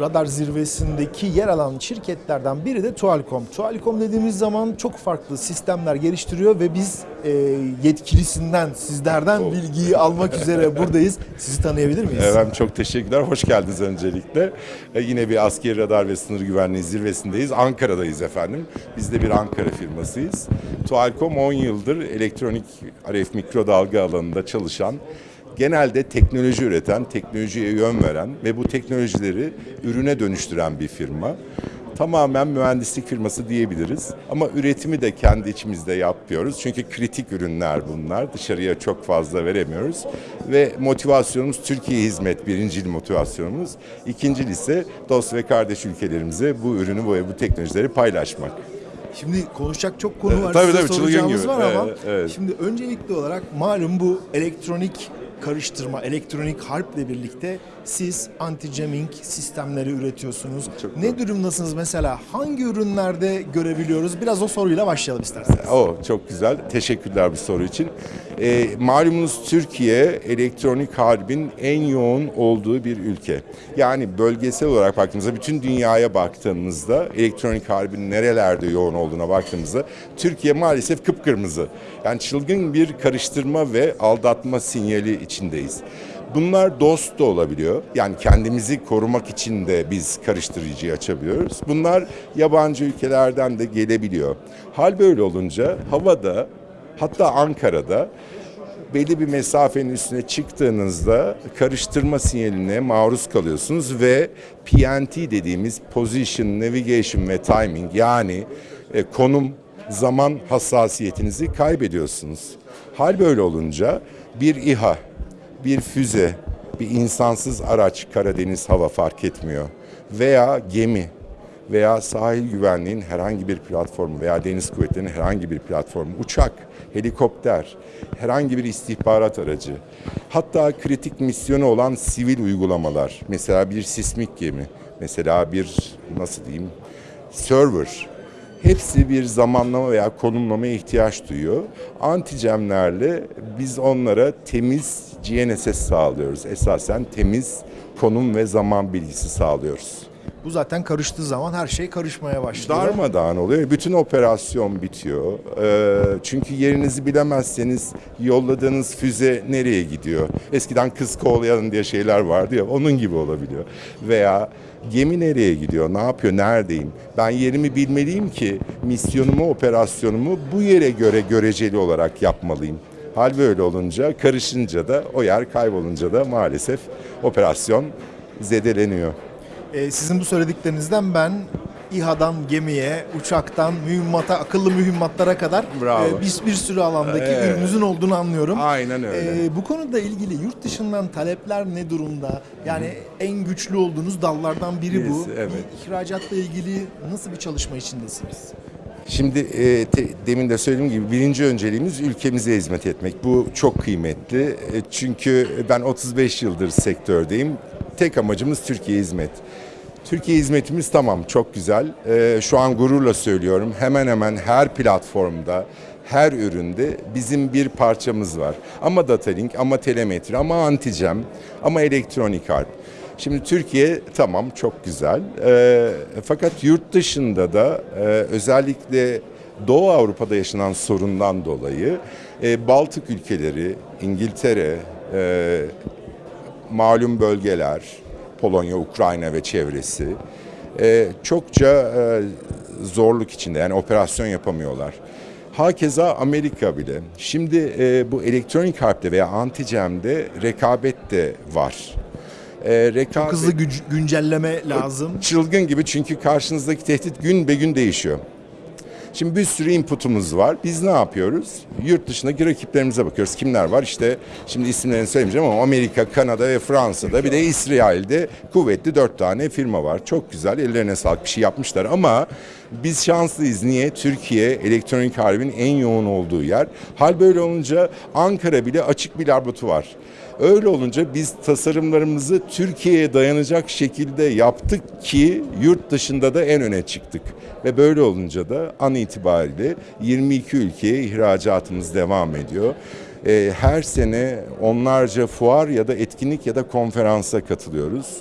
radar zirvesindeki yer alan şirketlerden biri de Tualcom. Tualcom dediğimiz zaman çok farklı sistemler geliştiriyor ve biz e, yetkilisinden, sizlerden bilgiyi almak üzere buradayız. Sizi tanıyabilir miyiz? Efendim çok teşekkürler. Hoş geldiniz öncelikle. E, yine bir askeri radar ve sınır güvenliği zirvesindeyiz. Ankara'dayız efendim. Biz de bir Ankara firmasıyız. Tualcom 10 yıldır elektronik RF mikrodalga alanında çalışan genelde teknoloji üreten, teknolojiye yön veren ve bu teknolojileri ürüne dönüştüren bir firma. Tamamen mühendislik firması diyebiliriz. Ama üretimi de kendi içimizde yapıyoruz. Çünkü kritik ürünler bunlar. Dışarıya çok fazla veremiyoruz. Ve motivasyonumuz Türkiye hizmet birincil motivasyonumuz. İkincil ise dost ve kardeş ülkelerimize bu ürünü ve bu teknolojileri paylaşmak. Şimdi konuşacak çok konu var. tabii, size tabii, çılgın gibi. var ama Evet, evet. şimdi öncelikli olarak malum bu elektronik karıştırma, elektronik harple birlikte siz anti-jamming sistemleri üretiyorsunuz. Çok ne durumdasınız mesela? Hangi ürünlerde görebiliyoruz? Biraz o soruyla başlayalım isterseniz. O çok güzel. Teşekkürler bu soru için. Ee, malumunuz Türkiye elektronik harbin en yoğun olduğu bir ülke. Yani bölgesel olarak baktığımızda bütün dünyaya baktığımızda elektronik harbin nerelerde yoğun olduğuna baktığımızda Türkiye maalesef kıpkırmızı. Yani çılgın bir karıştırma ve aldatma sinyali içindeyiz. Bunlar dost da olabiliyor. Yani kendimizi korumak için de biz karıştırıcıyı açabiliyoruz. Bunlar yabancı ülkelerden de gelebiliyor. Hal böyle olunca havada hatta Ankara'da belli bir mesafenin üstüne çıktığınızda karıştırma sinyaline maruz kalıyorsunuz ve PNT dediğimiz Position, Navigation ve Timing yani e, konum, zaman hassasiyetinizi kaybediyorsunuz. Hal böyle olunca bir İHA, bir füze, bir insansız araç, Karadeniz hava fark etmiyor veya gemi veya sahil güvenliğin herhangi bir platformu veya deniz kuvvetlerinin herhangi bir platformu, uçak, helikopter, herhangi bir istihbarat aracı, hatta kritik misyonu olan sivil uygulamalar, mesela bir sismik gemi, mesela bir nasıl diyeyim, server, hepsi bir zamanlama veya konumlamaya ihtiyaç duyuyor. Anticemlerle biz onlara temiz GNSS sağlıyoruz. Esasen temiz konum ve zaman bilgisi sağlıyoruz. Bu zaten karıştığı zaman her şey karışmaya başlıyor. Darmadağın oluyor. Bütün operasyon bitiyor. Ee, çünkü yerinizi bilemezseniz yolladığınız füze nereye gidiyor? Eskiden kız kovalayalım diye şeyler vardı ya onun gibi olabiliyor. Veya gemi nereye gidiyor? Ne yapıyor? Neredeyim? Ben yerimi bilmeliyim ki misyonumu, operasyonumu bu yere göre göreceli olarak yapmalıyım. Hal böyle olunca, karışınca da o yer kaybolunca da maalesef operasyon zedeleniyor. Ee, sizin bu söylediklerinizden ben İHA'dan gemiye, uçaktan mühimmata, akıllı mühimmatlara kadar e, bir, bir sürü alandaki Evet. ürününüzün olduğunu anlıyorum. Aynen öyle. Ee, bu konuda ilgili yurt dışından talepler ne durumda? Yani en güçlü olduğunuz dallardan biri bu. Birisi, evet. İhracatla ilgili nasıl bir çalışma içindesiniz? Şimdi e, te- demin de söylediğim gibi birinci önceliğimiz ülkemize hizmet etmek. Bu çok kıymetli. E, çünkü ben 35 yıldır sektördeyim. Tek amacımız Türkiye hizmet. Türkiye hizmetimiz tamam çok güzel. E, şu an gururla söylüyorum. Hemen hemen her platformda, her üründe bizim bir parçamız var. Ama datalink, ama telemetri, ama anticem, ama elektronik harp. Şimdi Türkiye tamam çok güzel. Ee, fakat yurt dışında da e, özellikle Doğu Avrupa'da yaşanan sorundan dolayı e, Baltık ülkeleri, İngiltere, e, malum bölgeler, Polonya, Ukrayna ve çevresi e, çokça e, zorluk içinde yani operasyon yapamıyorlar. Hakeza Amerika bile. Şimdi e, bu elektronik harpte veya anticemde rekabet de var. E, rekabet, Hızlı güc- güncelleme lazım. çılgın gibi çünkü karşınızdaki tehdit gün be gün değişiyor. Şimdi bir sürü inputumuz var. Biz ne yapıyoruz? Yurt dışındaki rakiplerimize bakıyoruz. Kimler var? İşte şimdi isimlerini söylemeyeceğim ama Amerika, Kanada ve Fransa'da bir de İsrail'de kuvvetli dört tane firma var. Çok güzel. Ellerine sağlık bir şey yapmışlar ama biz şanslıyız. Niye? Türkiye elektronik harbin en yoğun olduğu yer. Hal böyle olunca Ankara bile açık bir laboratuvar. Öyle olunca biz tasarımlarımızı Türkiye'ye dayanacak şekilde yaptık ki yurt dışında da en öne çıktık. Ve böyle olunca da an itibariyle 22 ülkeye ihracatımız devam ediyor. Ee, her sene onlarca fuar ya da etkinlik ya da konferansa katılıyoruz.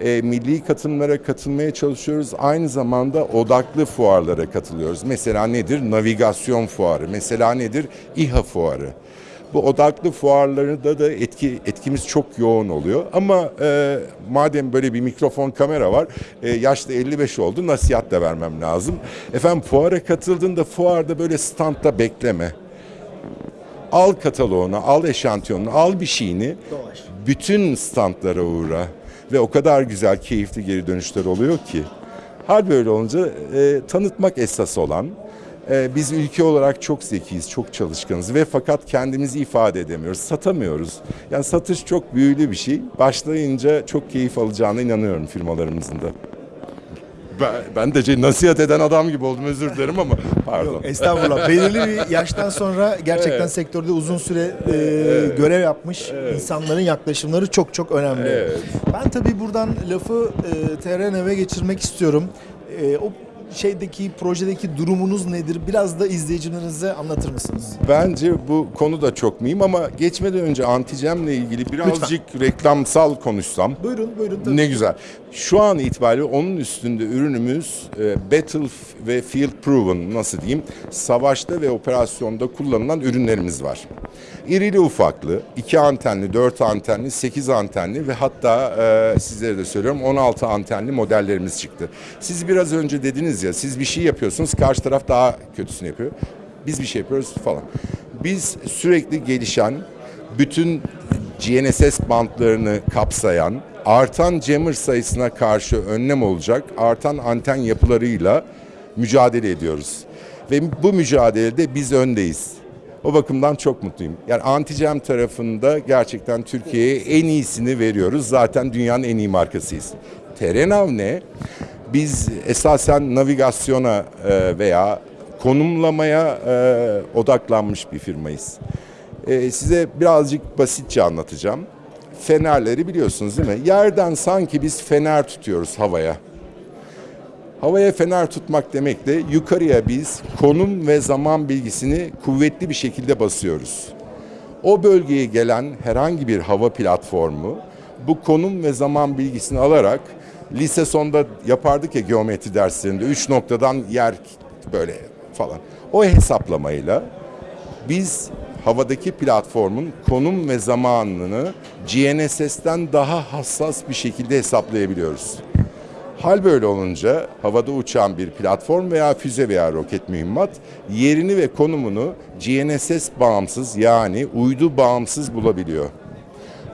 E, milli katılımlara katılmaya çalışıyoruz. Aynı zamanda odaklı fuarlara katılıyoruz. Mesela nedir? Navigasyon fuarı. Mesela nedir? İHA fuarı. Bu odaklı fuarlarında da etki etkimiz çok yoğun oluyor. Ama e, madem böyle bir mikrofon kamera var, e, yaşta 55 oldu, nasihat da vermem lazım. Efendim fuara katıldığında fuarda böyle standta bekleme. Al kataloğunu, al eşantiyonunu, al bir şeyini. Dolaş. Bütün standlara uğra. Ve o kadar güzel, keyifli geri dönüşler oluyor ki. Hal böyle olunca e, tanıtmak esas olan. E, biz ülke olarak çok zekiyiz, çok çalışkanız ve fakat kendimizi ifade edemiyoruz, satamıyoruz. Yani satış çok büyülü bir şey. Başlayınca çok keyif alacağına inanıyorum firmalarımızın da. Ben, ben de nasihat eden adam gibi oldum özür dilerim ama pardon. Yok estağfurullah. Belirli bir yaştan sonra gerçekten Evet. sektörde uzun süre e, görev yapmış insanların yaklaşımları çok çok önemli. Evet. Ben tabii buradan lafı e, TRNV'e geçirmek istiyorum. E, o şeydeki projedeki durumunuz nedir? Biraz da izleyicilerinize anlatır mısınız? Bence bu konu da çok mühim ama geçmeden önce anticemle ilgili birazcık reklamsal konuşsam. Buyurun buyurun tabii. Ne güzel. Şu an itibariyle onun üstünde ürünümüz e, battle ve field proven nasıl diyeyim savaşta ve operasyonda kullanılan ürünlerimiz var. İrili ufaklı, 2 antenli, 4 antenli, 8 antenli ve hatta e, sizlere de söylüyorum 16 antenli modellerimiz çıktı. Siz biraz önce dediniz ya siz bir şey yapıyorsunuz karşı taraf daha kötüsünü yapıyor. Biz bir şey yapıyoruz falan. Biz sürekli gelişen bütün GNSS bantlarını kapsayan, artan jammer sayısına karşı önlem olacak artan anten yapılarıyla mücadele ediyoruz. Ve bu mücadelede biz öndeyiz. O bakımdan çok mutluyum. Yani anti-jam tarafında gerçekten Türkiye'ye en iyisini veriyoruz. Zaten dünyanın en iyi markasıyız. Terenav ne? Biz esasen navigasyona e, veya konumlamaya e, odaklanmış bir firmayız. Ee, size birazcık basitçe anlatacağım. Fenerleri biliyorsunuz değil mi? Yerden sanki biz fener tutuyoruz havaya. Havaya fener tutmak demek de yukarıya biz konum ve zaman bilgisini kuvvetli bir şekilde basıyoruz. O bölgeye gelen herhangi bir hava platformu bu konum ve zaman bilgisini alarak lise sonda yapardık ya geometri derslerinde üç noktadan yer böyle falan. O hesaplamayla biz havadaki platformun konum ve zamanını GNSS'ten daha hassas bir şekilde hesaplayabiliyoruz. Hal böyle olunca havada uçan bir platform veya füze veya roket mühimmat yerini ve konumunu GNSS bağımsız yani uydu bağımsız bulabiliyor.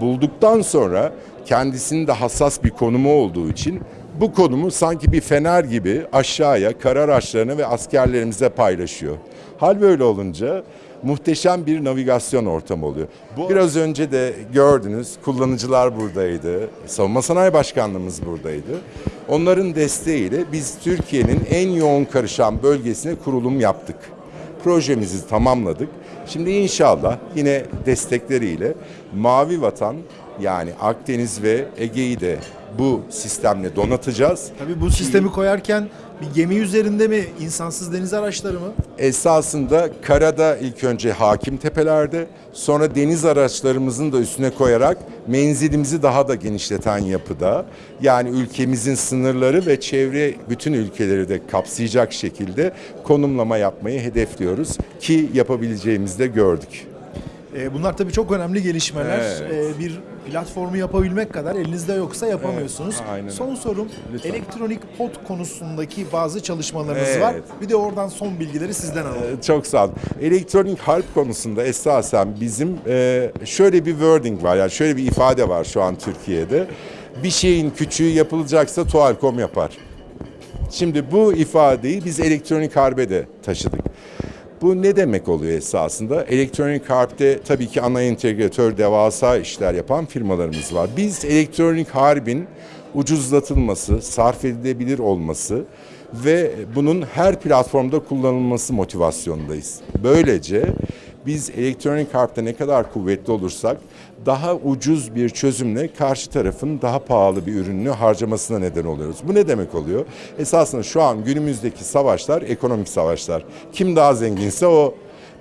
Bulduktan sonra kendisinin de hassas bir konumu olduğu için bu konumu sanki bir fener gibi aşağıya kara araçlarına ve askerlerimize paylaşıyor. Hal böyle olunca muhteşem bir navigasyon ortamı oluyor. Bu biraz önce de gördünüz kullanıcılar buradaydı. Savunma Sanayi Başkanlığımız buradaydı. Onların desteğiyle biz Türkiye'nin en yoğun karışan bölgesine kurulum yaptık. Projemizi tamamladık. Şimdi inşallah yine destekleriyle Mavi Vatan yani Akdeniz ve Ege'yi de bu sistemle donatacağız. Tabii bu sistemi koyarken bir gemi üzerinde mi, insansız deniz araçları mı? Esasında karada ilk önce hakim tepelerde, sonra deniz araçlarımızın da üstüne koyarak menzilimizi daha da genişleten yapıda. Yani ülkemizin sınırları ve çevre bütün ülkeleri de kapsayacak şekilde konumlama yapmayı hedefliyoruz ki yapabileceğimizi de gördük. Ee, bunlar tabii çok önemli gelişmeler. Evet. Ee, bir platformu yapabilmek kadar elinizde yoksa yapamıyorsunuz. Evet, aynen son sorum Lütfen. elektronik pod konusundaki bazı çalışmalarınız Evet. var. Bir de oradan son bilgileri sizden alalım. Ee, Çok sağ olun. Elektronik harp konusunda esasen bizim e, şöyle bir wording var yani şöyle bir ifade var şu an Türkiye'de. Bir şeyin küçüğü yapılacaksa Tualcom yapar. Şimdi bu ifadeyi biz elektronik harbe de taşıdık. Bu ne demek oluyor esasında? Elektronik harpte tabii ki ana entegratör devasa işler yapan firmalarımız var. Biz elektronik harbin ucuzlatılması, sarf edilebilir olması ve bunun her platformda kullanılması motivasyondayız. Böylece biz elektronik harpte ne kadar kuvvetli olursak daha ucuz bir çözümle karşı tarafın daha pahalı bir ürününü harcamasına neden oluyoruz. Bu ne demek oluyor? Esasında şu an günümüzdeki savaşlar ekonomik savaşlar. Kim daha zenginse o.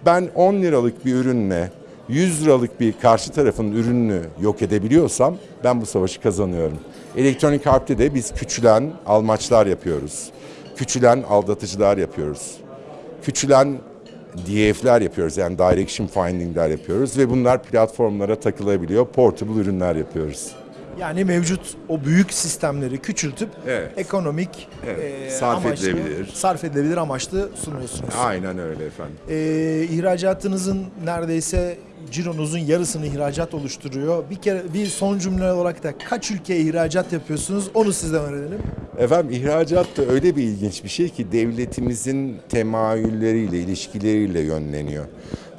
Ben 10 liralık bir ürünle 100 liralık bir karşı tarafın ürününü yok edebiliyorsam ben bu savaşı kazanıyorum. Elektronik harpte de biz küçülen almaçlar yapıyoruz. Küçülen aldatıcılar yapıyoruz. Küçülen DF'ler yapıyoruz yani Direction Finding'ler yapıyoruz ve bunlar platformlara takılabiliyor. Portable ürünler yapıyoruz. Yani mevcut o büyük sistemleri küçültüp Evet. ekonomik Evet, e, sarf amaçlı, edilebilir. sarf edilebilir amaçlı sunuyorsunuz. Aynen öyle efendim. E, ihracatınızın neredeyse cironuzun yarısını ihracat oluşturuyor. Bir kere bir son cümle olarak da kaç ülkeye ihracat yapıyorsunuz? Onu sizden öğrenelim. Efendim ihracat da öyle bir ilginç bir şey ki devletimizin temayülleriyle, ilişkileriyle yönleniyor.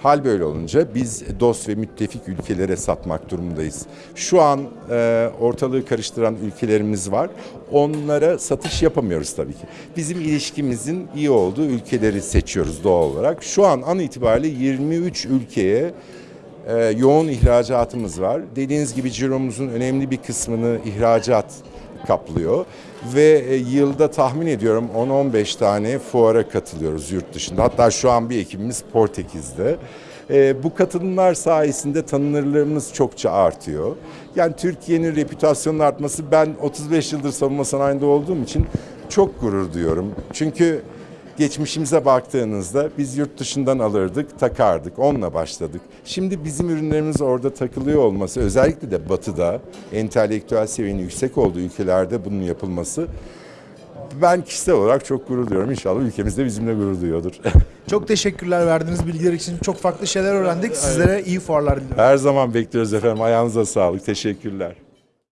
Hal böyle olunca biz dost ve müttefik ülkelere satmak durumundayız. Şu an e, ortalığı karıştıran ülkelerimiz var. Onlara satış yapamıyoruz tabii ki. Bizim ilişkimizin iyi olduğu ülkeleri seçiyoruz doğal olarak. Şu an an itibariyle 23 ülkeye e, yoğun ihracatımız var. Dediğiniz gibi ciromuzun önemli bir kısmını ihracat kaplıyor ve e, yılda tahmin ediyorum 10-15 tane fuara katılıyoruz yurt dışında. Hatta şu an bir ekibimiz Portekiz'de. E, bu katılımlar sayesinde tanınırlığımız çokça artıyor. Yani Türkiye'nin reputasyonunun artması ben 35 yıldır savunma sanayinde olduğum için çok gurur duyuyorum. Çünkü geçmişimize baktığınızda biz yurt dışından alırdık, takardık, onunla başladık. Şimdi bizim ürünlerimiz orada takılıyor olması, özellikle de batıda entelektüel seviyenin yüksek olduğu ülkelerde bunun yapılması ben kişisel olarak çok gurur duyuyorum. İnşallah ülkemiz de bizimle gurur duyuyordur. Çok teşekkürler verdiğiniz bilgiler için. Çok farklı şeyler öğrendik. Sizlere iyi fuarlar diliyorum. Her zaman bekliyoruz efendim. Ayağınıza sağlık. Teşekkürler.